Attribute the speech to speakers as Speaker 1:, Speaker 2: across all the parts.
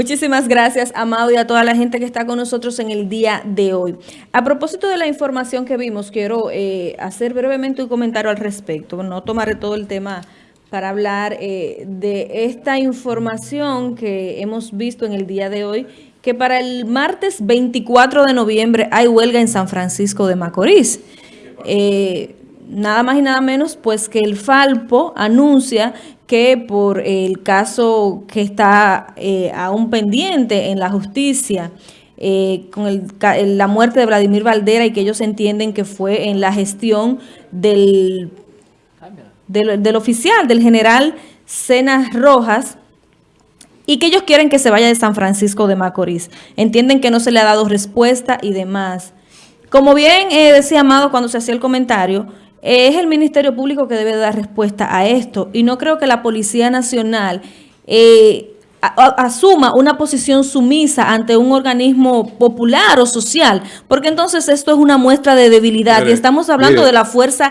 Speaker 1: Muchísimas gracias, Amado, y a toda la gente que está con nosotros en el día de hoy. A propósito de la información que vimos, quiero eh, hacer brevemente un comentario al respecto. No tomaré todo el tema para hablar eh, de esta información que hemos visto en el día de hoy, que para el martes 24 de noviembre hay huelga en San Francisco de Macorís. Eh, nada más y nada menos pues que el Falpo anuncia que por el caso que está eh, aún pendiente en la justicia, eh, con la muerte de Vladimir Valdera y que ellos entienden que fue en la gestión del, del, oficial, del general Cenas Rojas, y que ellos quieren que se vaya de San Francisco de Macorís. Entienden que no se le ha dado respuesta y demás. Como bien eh, decía Amado cuando se hacía el comentario, es el Ministerio Público que debe dar respuesta a esto y no creo que la Policía Nacional eh, asuma una posición sumisa ante un organismo popular o social, porque entonces esto es una muestra de debilidad y estamos hablando de la fuerza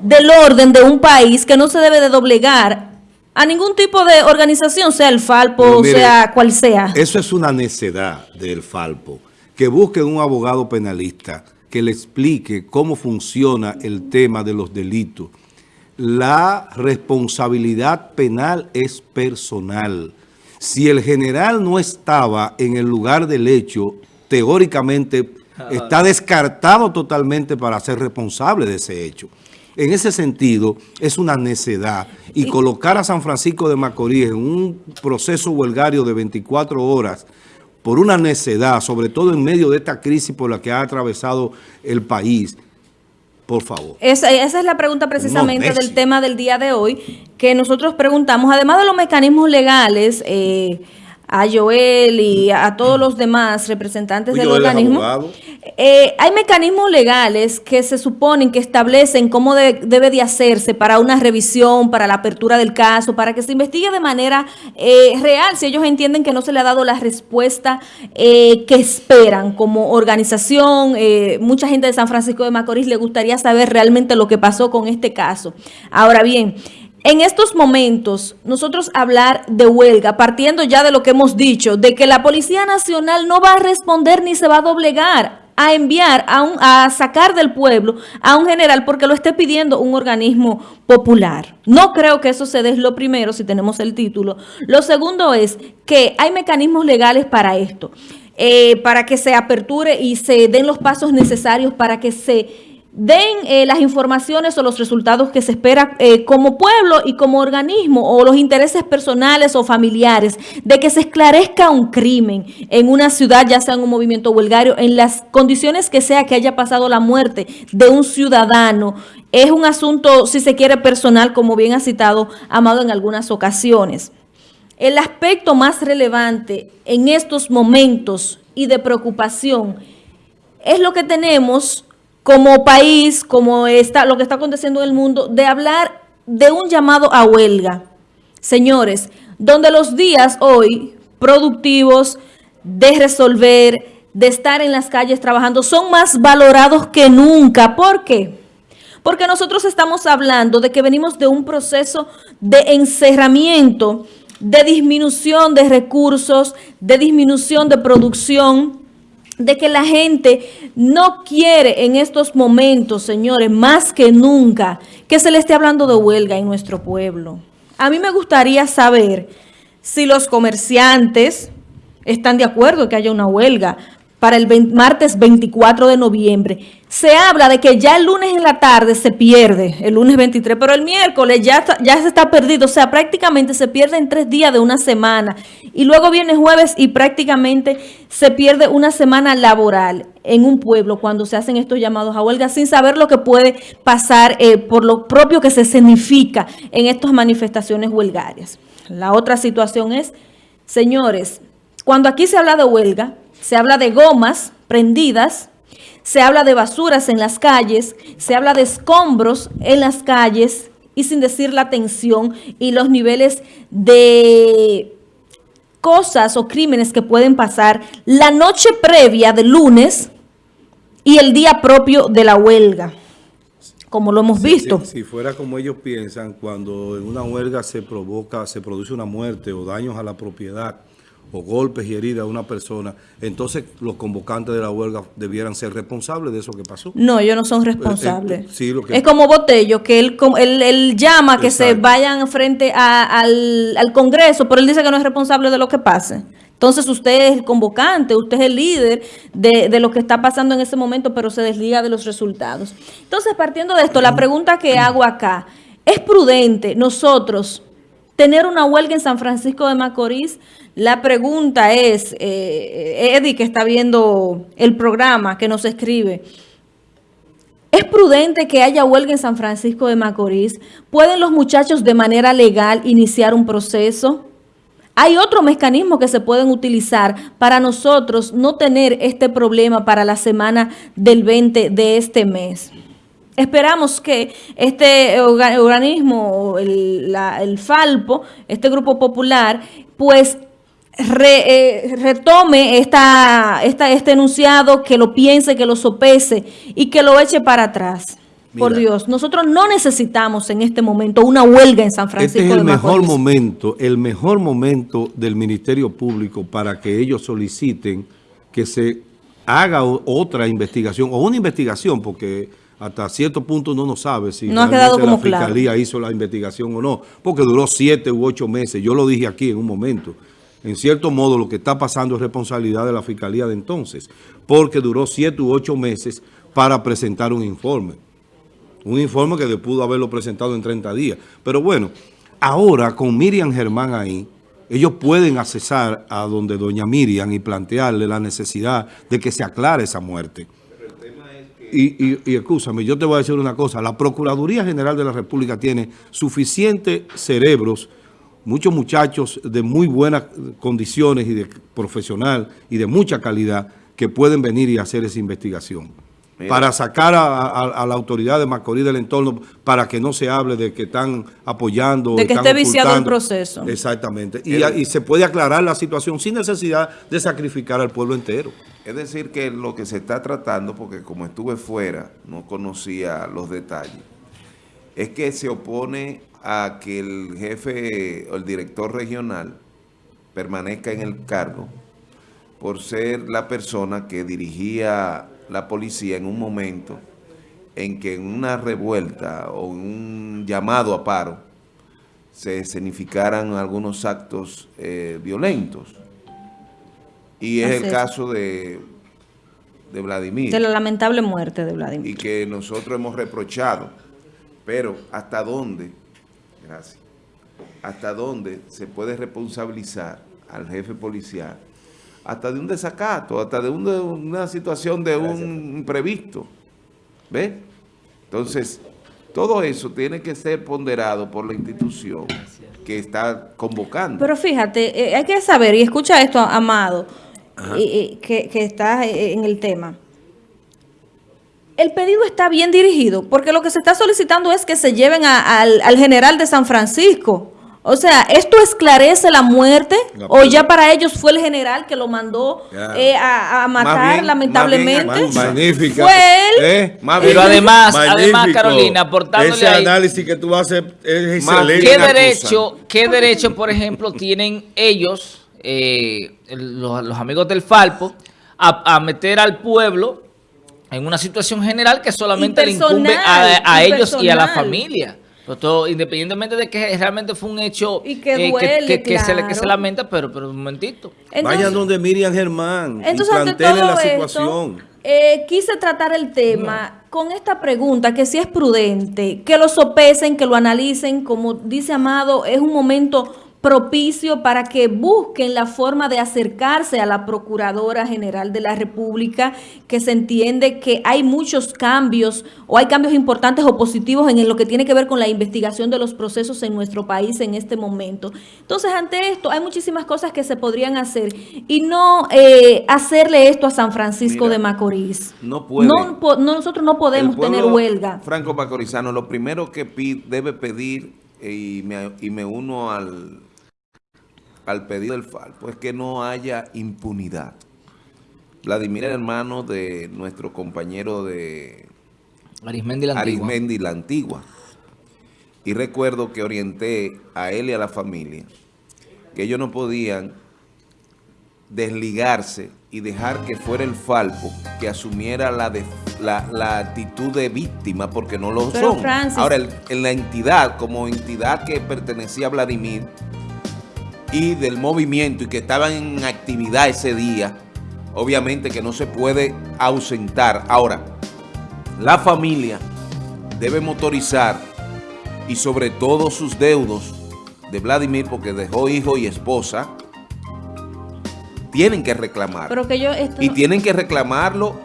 Speaker 1: del orden de un país que no se debe de doblegar a ningún tipo de organización, sea el Falpo, sea cual sea.
Speaker 2: Eso es una necedad del Falpo, que busque un abogado penalista que le explique cómo funciona el tema de los delitos. La responsabilidad penal es personal. Si el general no estaba en el lugar del hecho, teóricamente está descartado totalmente para ser responsable de ese hecho. En ese sentido, es una necedad. Y colocar a San Francisco de Macorís en un proceso huelgario de 24 horas por una necedad, sobre todo en medio de esta crisis por la que ha atravesado el país, por favor.
Speaker 1: Esa, es la pregunta precisamente del tema del día de hoy, que nosotros preguntamos, además de los mecanismos legales, eh, a Joel y a todos los demás representantes del organismo. Eh, hay mecanismos legales que se suponen que establecen cómo debe de hacerse para una revisión, para la apertura del caso, para que se investigue de manera eh, real, si ellos entienden que no se le ha dado la respuesta eh, que esperan como organización. mucha gente de San Francisco de Macorís le gustaría saber realmente lo que pasó con este caso. Ahora bien, en estos momentos, nosotros hablar de huelga, partiendo ya de lo que hemos dicho, de que la Policía Nacional no va a responder ni se va a doblegar a enviar, a, un, a sacar del pueblo a un general porque lo esté pidiendo un organismo popular. No creo que eso se dé lo primero si tenemos el título. Lo segundo es que hay mecanismos legales para esto, eh, para que se aperture y se den los pasos necesarios para que se den eh, las informaciones o los resultados que se espera eh, como pueblo y como organismo o los intereses personales o familiares de que se esclarezca un crimen en una ciudad, ya sea en un movimiento huelgario, en las condiciones que sea que haya pasado la muerte de un ciudadano. Es un asunto, si se quiere, personal, como bien ha citado Amado en algunas ocasiones. El aspecto más relevante en estos momentos y de preocupación es lo que tenemos como país, como está, lo que está aconteciendo en el mundo, de hablar de un llamado a huelga. Señores, donde los días hoy productivos de resolver, de estar en las calles trabajando, son más valorados que nunca. ¿Por qué? Porque nosotros estamos hablando de que venimos de un proceso de encerramiento, de disminución de recursos, de disminución de producción, de que la gente no quiere en estos momentos, señores, más que nunca, que se le esté hablando de huelga en nuestro pueblo. A mí me gustaría saber si los comerciantes están de acuerdo que haya una huelga, para el martes 24 de noviembre. Se habla de que ya el lunes en la tarde se pierde, el lunes 23, pero el miércoles ya, ya se está perdido, o sea, prácticamente se pierde en tres días de una semana. Y luego viene jueves y prácticamente se pierde una semana laboral en un pueblo cuando se hacen estos llamados a huelga sin saber lo que puede pasar eh, por lo propio que se significa en estas manifestaciones huelgarias. La otra situación es, señores, cuando aquí se habla de huelga, se habla de gomas prendidas, se habla de basuras en las calles, se habla de escombros en las calles y sin decir la tensión y los niveles de cosas o crímenes que pueden pasar la noche previa del lunes y el día propio de la huelga, como lo hemos visto.
Speaker 2: Si, fuera como ellos piensan, cuando en una huelga se provoca, se produce una muerte o daños a la propiedad o golpes y heridas a una persona, entonces los convocantes de la huelga debieran ser responsables de eso que pasó.
Speaker 1: No, ellos no son eh, eh, responsables. Es como Botello, que él, él, llama que se vayan frente al, al Congreso, pero él dice que no es responsable de lo que pase. Entonces usted es el convocante, usted es el líder de, de, lo que está pasando en ese momento, pero se desliga de los resultados. Entonces, partiendo de esto, la pregunta que hago acá, ¿es prudente nosotros tener una huelga en San Francisco de Macorís? La pregunta es, eh, Eddie, que está viendo el programa, que nos escribe, ¿Es prudente que haya huelga en San Francisco de Macorís? ¿Pueden los muchachos de manera legal iniciar un proceso? Hay otros mecanismos que se pueden utilizar para nosotros no tener este problema para la semana del 20 de este mes. Esperamos que este organismo, el, FALPO, este grupo popular, pues eh, retome esta, esta, este enunciado, que lo piense, que lo sopese y que lo eche para atrás. Por Dios, nosotros no necesitamos en este momento una huelga en San Francisco
Speaker 2: Este es el mejor momento, el mejor momento del Ministerio Público para que ellos soliciten que se haga otra investigación, o una investigación, porque hasta cierto punto no nos sabe si
Speaker 1: no ha quedado como la
Speaker 2: Fiscalía hizo la investigación o no, porque duró siete u ocho meses, yo lo dije aquí en un momento. En cierto modo, lo que está pasando es responsabilidad de la Fiscalía de entonces, porque duró siete u ocho meses para presentar un informe. Un informe que pudo haberlo presentado en 30 días. Pero bueno, ahora con Miriam Germán ahí, ellos pueden accesar a donde doña Miriam y plantearle la necesidad de que se aclare esa muerte. Y, y, y escúchame, yo te voy a decir una cosa, la Procuraduría General de la República tiene suficientes cerebros, muchos muchachos de muy buenas condiciones y de profesional y de mucha calidad que pueden venir y hacer esa investigación para sacar a, la autoridad de Macorís del entorno para que no se hable de que están apoyando.
Speaker 1: De que esté viciado el proceso.
Speaker 2: Exactamente. Y, se puede aclarar la situación sin necesidad de sacrificar al pueblo entero.
Speaker 3: Es decir, que lo que se está tratando, porque como estuve fuera, no conocía los detalles, es que se opone a que el jefe o el director regional permanezca en el cargo por ser la persona que dirigía la policía en un momento en que en una revuelta o un llamado a paro se escenificaran algunos actos eh, violentos. Y es el caso de, de Vladimir.
Speaker 1: De la lamentable muerte de Vladimir.
Speaker 3: Y que nosotros hemos reprochado. Pero ¿hasta dónde? Gracias. ¿Hasta dónde se puede responsabilizar al jefe policial hasta de un desacato, hasta de, una situación de un imprevisto. ¿Ves? Entonces, todo eso tiene que ser ponderado por la institución que está convocando.
Speaker 1: Pero fíjate, eh, hay que saber, y escucha esto, Amado, que, está eh, en el tema. El pedido está bien dirigido, porque lo que se está solicitando es que se lleven al, al general de San Francisco, o sea, ¿esto esclarece la muerte? ¿O ya para ellos fue el general que lo mandó eh, a, matar, lamentablemente?
Speaker 2: magnífica.
Speaker 1: Fue él.
Speaker 4: Eh, Pero además, además, Carolina, aportándole
Speaker 2: Ese análisis que tú haces es excelente.
Speaker 4: ¿Qué derecho, ¿Qué derecho, por ejemplo, tienen ellos, eh, los, amigos del Falpo, a, meter al pueblo en una situación general que solamente le incumbe a ellos y a la familia? todo, independientemente de que realmente fue un hecho
Speaker 1: y que, eh,
Speaker 4: que, se, lamenta, pero, pero un momentito.
Speaker 2: Vayan donde Miriam Germán entonces, y la situación.
Speaker 1: Eh, quise tratar el tema con esta pregunta, que si es prudente, que lo sopesen, que lo analicen, como dice Amado, es un momento propicio para que busquen la forma de acercarse a la Procuradora General de la República, que se entiende que hay muchos cambios o hay cambios importantes o positivos en lo que tiene que ver con la investigación de los procesos en nuestro país en este momento. Entonces, ante esto, hay muchísimas cosas que se podrían hacer y no eh, hacerle esto a San Francisco de Macorís.
Speaker 3: No puede.
Speaker 1: No, nosotros no podemos tener huelga.
Speaker 3: Franco Macorizano, lo primero que debe pedir, eh, y y me uno al al pedido del Falpo es que no haya impunidad. Vladimir hermano de nuestro compañero de
Speaker 4: Arismendi la,
Speaker 3: Arismendi la Antigua. Y recuerdo que orienté a él y a la familia que ellos no podían desligarse y dejar que fuera el Falpo que asumiera la, la, actitud de víctima porque no lo son. Ahora, en la entidad, como entidad que pertenecía a Vladimir del movimiento y que estaban en actividad ese día, obviamente que no se puede ausentar. Ahora, la familia debe motorizar y sobre todo sus deudos de Vladimir porque dejó hijo y esposa, tienen que reclamar.
Speaker 1: Pero que yo
Speaker 3: y tienen que reclamarlo,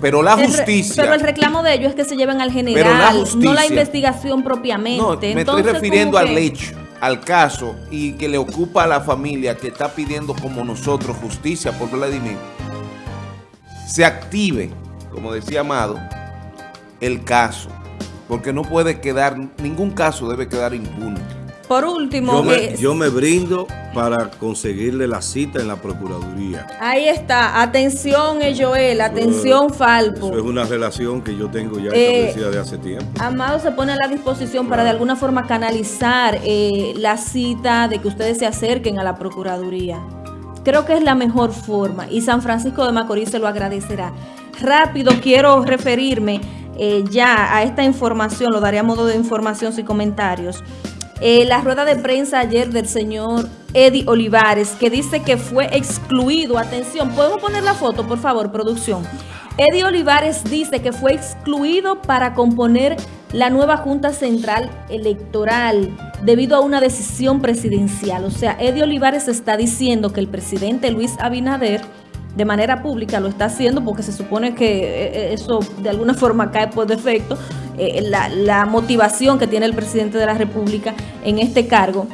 Speaker 3: pero la justicia...
Speaker 1: pero el reclamo de ellos es que se lleven al general, no la investigación propiamente. No,
Speaker 3: me estoy refiriendo al hecho, al caso, y que le ocupa a la familia que está pidiendo como nosotros justicia por Vladimir, se active, como decía Amado, el caso, porque no puede quedar, ningún caso debe quedar impune.
Speaker 1: Por último...
Speaker 2: Yo me, yo me, brindo para conseguirle la cita en la Procuraduría.
Speaker 1: Ahí está. Atención, Joel. Atención, Falpo.
Speaker 2: Eso es una relación que yo tengo ya eh, establecida de hace tiempo.
Speaker 1: Amado se pone a la disposición para de alguna forma canalizar eh, la cita de que ustedes se acerquen a la Procuraduría. Creo que es la mejor forma y San Francisco de Macorís se lo agradecerá. Rápido quiero referirme eh, ya a esta información, lo daré a modo de información sin comentarios. Eh, la rueda de prensa ayer del señor Eddie Olivares, que dice que fue excluido. Atención, ¿podemos poner la foto, por favor, producción? Eddie Olivares dice que fue excluido para componer la nueva Junta Central Electoral debido a una decisión presidencial. O sea, Eddie Olivares está diciendo que el presidente Luis Abinader de manera pública lo está haciendo porque se supone que eh, eh, eso de alguna forma cae por defecto, eh, la, motivación que tiene el presidente de la República en este cargo.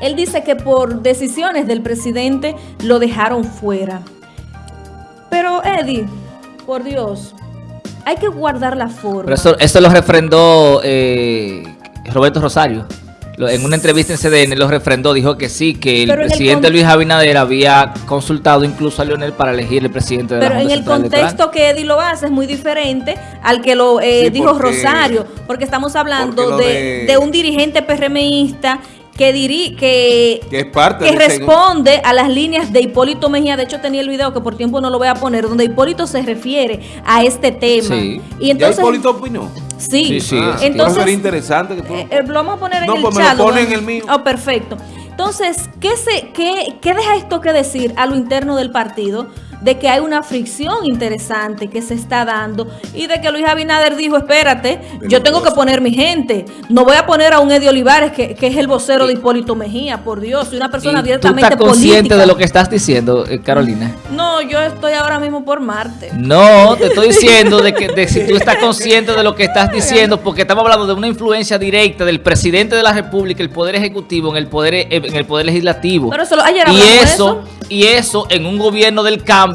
Speaker 1: Él dice que por decisiones del presidente lo dejaron fuera. Pero Eddie, por Dios, hay que guardar la forma.
Speaker 4: Pero eso, lo refrendó Roberto Rosario en una entrevista en CDN lo refrendó, dijo que sí, que el presidente Luis Abinader había consultado incluso a Leonel para elegir el presidente de
Speaker 1: Pero en el contexto que Eddie lo hace es muy diferente al que lo eh, dijo Rosario, porque estamos hablando de, un dirigente PRMista que, diri que,
Speaker 3: que, parte
Speaker 1: que responde a las líneas de Hipólito Mejía. De hecho, tenía el video que por tiempo no lo voy a poner, donde Hipólito se refiere a este tema.
Speaker 3: Y entonces, ¿Ya Hipólito opinó?
Speaker 1: Sí, sí,
Speaker 3: ah, entonces sería interesante que tú...
Speaker 1: Eh, eh, lo vamos a poner en
Speaker 3: el
Speaker 1: pues
Speaker 3: chat. En el mío.
Speaker 1: Oh, perfecto. Entonces, ¿qué, se, qué, ¿qué deja esto que decir a lo interno del partido? De que hay una fricción interesante que se está dando y de que Luis Abinader dijo, espérate, yo tengo que poner mi gente. No voy a poner a un Eddie Olivares, que, es el vocero de Hipólito Mejía, por Dios, soy una persona abiertamente
Speaker 4: ¿Tú estás consciente de lo que estás diciendo, eh, Carolina?
Speaker 1: No, yo estoy ahora mismo por Marte.
Speaker 4: No, te estoy diciendo de que de si tú estás consciente de lo que estás diciendo, porque estamos hablando de una influencia directa del presidente de la República, el Poder Ejecutivo, en el Poder, en el poder Legislativo.
Speaker 1: Pero eso, ayer
Speaker 4: y eso, y eso en un gobierno del cambio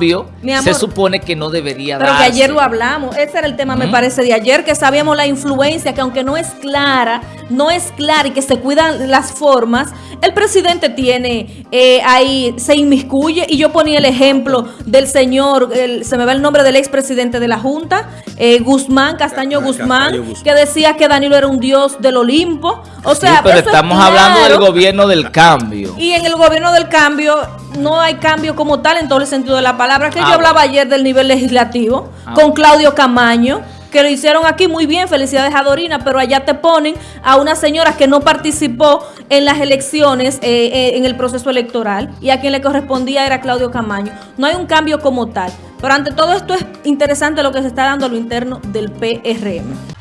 Speaker 4: se supone que no debería
Speaker 1: Pero que ayer lo hablamos. Ese era el tema, me parece, de ayer, que sabíamos la influencia, que aunque no es clara, no es clara y que se cuidan las formas, el presidente tiene eh, ahí, se inmiscuye, y yo ponía el ejemplo del señor, se me va el nombre del expresidente de la Junta, eh, Guzmán, Castaño, Guzmán, que decía que Danilo era un dios del Olimpo. O sea,
Speaker 4: pero estamos hablando del gobierno del cambio.
Speaker 1: Y en el gobierno del cambio no hay cambio como tal en todo el sentido de la palabra. Que yo ah, hablaba ayer del nivel legislativo ah, con Claudio Camaño que lo hicieron aquí muy bien, felicidades a Dorina, pero allá te ponen a una señora que no participó en las elecciones, eh, eh, en el proceso electoral, y a quien le correspondía era Claudio Camaño. No hay un cambio como tal. Pero ante todo esto es interesante lo que se está dando a lo interno del PRM.